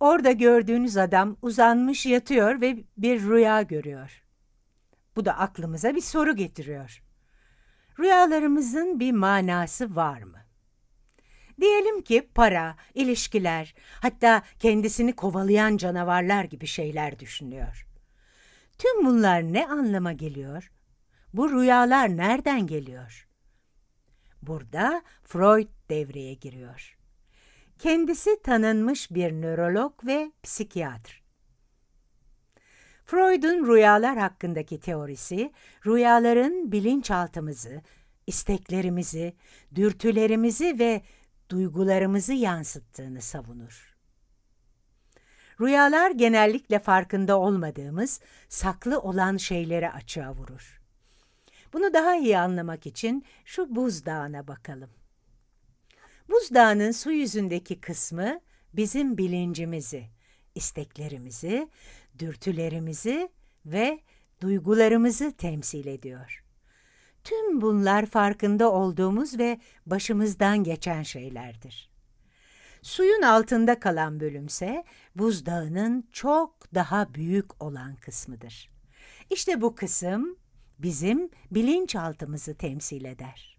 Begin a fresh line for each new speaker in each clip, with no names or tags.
Orada gördüğünüz adam uzanmış yatıyor ve bir rüya görüyor. Bu da aklımıza bir soru getiriyor. Rüyalarımızın bir manası var mı? Diyelim ki para, ilişkiler, hatta kendisini kovalayan canavarlar gibi şeyler düşünüyor. Tüm bunlar ne anlama geliyor? Bu rüyalar nereden geliyor? Burada Freud devreye giriyor. Kendisi tanınmış bir nörolog ve psikiyatr. Freud'un rüyalar hakkındaki teorisi, rüyaların bilinçaltımızı, isteklerimizi, dürtülerimizi ve duygularımızı yansıttığını savunur. Rüyalar genellikle farkında olmadığımız, saklı olan şeyleri açığa vurur. Bunu daha iyi anlamak için şu buzdağına bakalım. Buzdağının su yüzündeki kısmı bizim bilincimizi, isteklerimizi, dürtülerimizi ve duygularımızı temsil ediyor. Tüm bunlar farkında olduğumuz ve başımızdan geçen şeylerdir. Suyun altında kalan bölümse buzdağının çok daha büyük olan kısmıdır. İşte bu kısım bizim bilinçaltımızı temsil eder.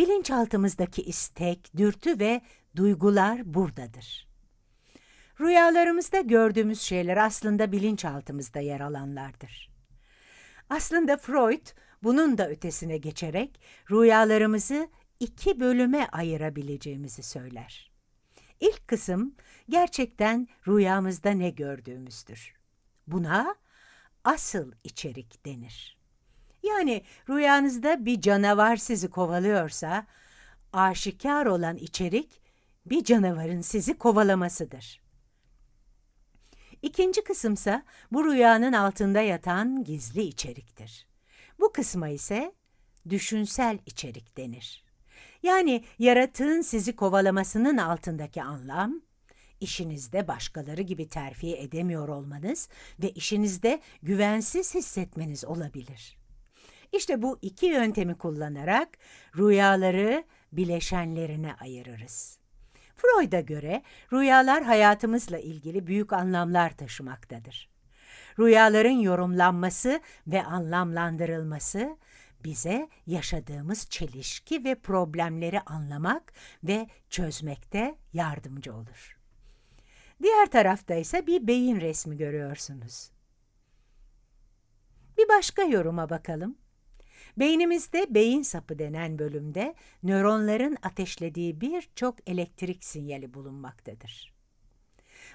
Bilinçaltımızdaki istek, dürtü ve duygular buradadır. Rüyalarımızda gördüğümüz şeyler aslında bilinçaltımızda yer alanlardır. Aslında Freud bunun da ötesine geçerek rüyalarımızı iki bölüme ayırabileceğimizi söyler. İlk kısım gerçekten rüyamızda ne gördüğümüzdür. Buna asıl içerik denir. Yani rüyanızda bir canavar sizi kovalıyorsa, aşikar olan içerik bir canavarın sizi kovalamasıdır. İkinci kısımsa bu rüyanın altında yatan gizli içeriktir. Bu kısma ise düşünsel içerik denir. Yani yaratığın sizi kovalamasının altındaki anlam, işinizde başkaları gibi terfi edemiyor olmanız ve işinizde güvensiz hissetmeniz olabilir. İşte bu iki yöntemi kullanarak rüyaları bileşenlerine ayırırız. Freud'a göre rüyalar hayatımızla ilgili büyük anlamlar taşımaktadır. Rüyaların yorumlanması ve anlamlandırılması bize yaşadığımız çelişki ve problemleri anlamak ve çözmekte yardımcı olur. Diğer tarafta ise bir beyin resmi görüyorsunuz. Bir başka yoruma bakalım. Beynimizde beyin sapı denen bölümde nöronların ateşlediği birçok elektrik sinyali bulunmaktadır.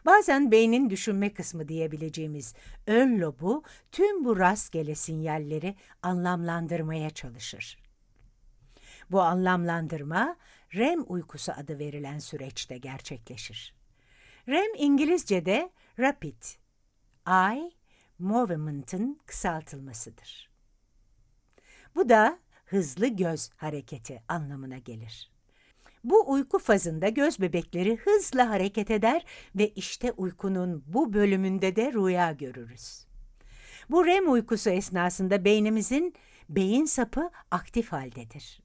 Bazen beynin düşünme kısmı diyebileceğimiz ön lobu tüm bu rastgele sinyalleri anlamlandırmaya çalışır. Bu anlamlandırma REM uykusu adı verilen süreçte gerçekleşir. REM İngilizce'de Rapid Eye Movement'ın kısaltılmasıdır. Bu da hızlı göz hareketi anlamına gelir. Bu uyku fazında göz bebekleri hızla hareket eder ve işte uykunun bu bölümünde de rüya görürüz. Bu REM uykusu esnasında beynimizin beyin sapı aktif haldedir.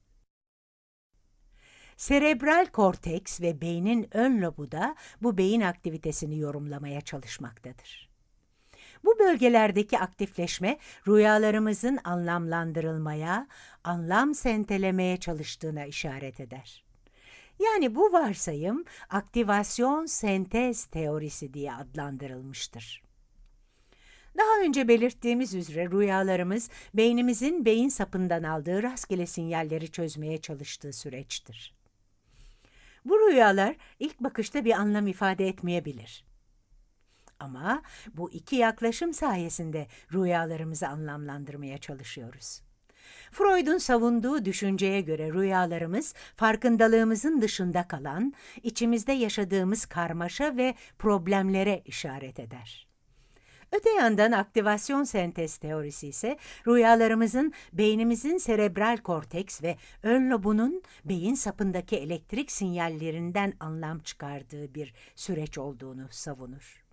Serebral korteks ve beynin ön lobu da bu beyin aktivitesini yorumlamaya çalışmaktadır. Bu bölgelerdeki aktifleşme rüyalarımızın anlamlandırılmaya, anlam sentelemeye çalıştığına işaret eder. Yani bu varsayım aktivasyon sentez teorisi diye adlandırılmıştır. Daha önce belirttiğimiz üzere rüyalarımız beynimizin beyin sapından aldığı rastgele sinyalleri çözmeye çalıştığı süreçtir. Bu rüyalar ilk bakışta bir anlam ifade etmeyebilir. Ama bu iki yaklaşım sayesinde rüyalarımızı anlamlandırmaya çalışıyoruz. Freud'un savunduğu düşünceye göre rüyalarımız farkındalığımızın dışında kalan, içimizde yaşadığımız karmaşa ve problemlere işaret eder. Öte yandan aktivasyon sentez teorisi ise rüyalarımızın beynimizin serebral korteks ve ön lobunun beyin sapındaki elektrik sinyallerinden anlam çıkardığı bir süreç olduğunu savunur.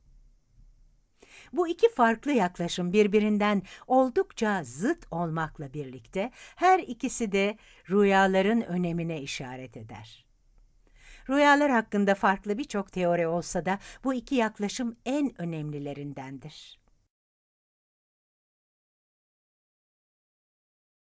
Bu iki farklı yaklaşım birbirinden oldukça zıt olmakla birlikte her ikisi de rüyaların önemine işaret eder. Rüyalar hakkında farklı birçok teori olsa da bu iki yaklaşım en önemlilerindendir.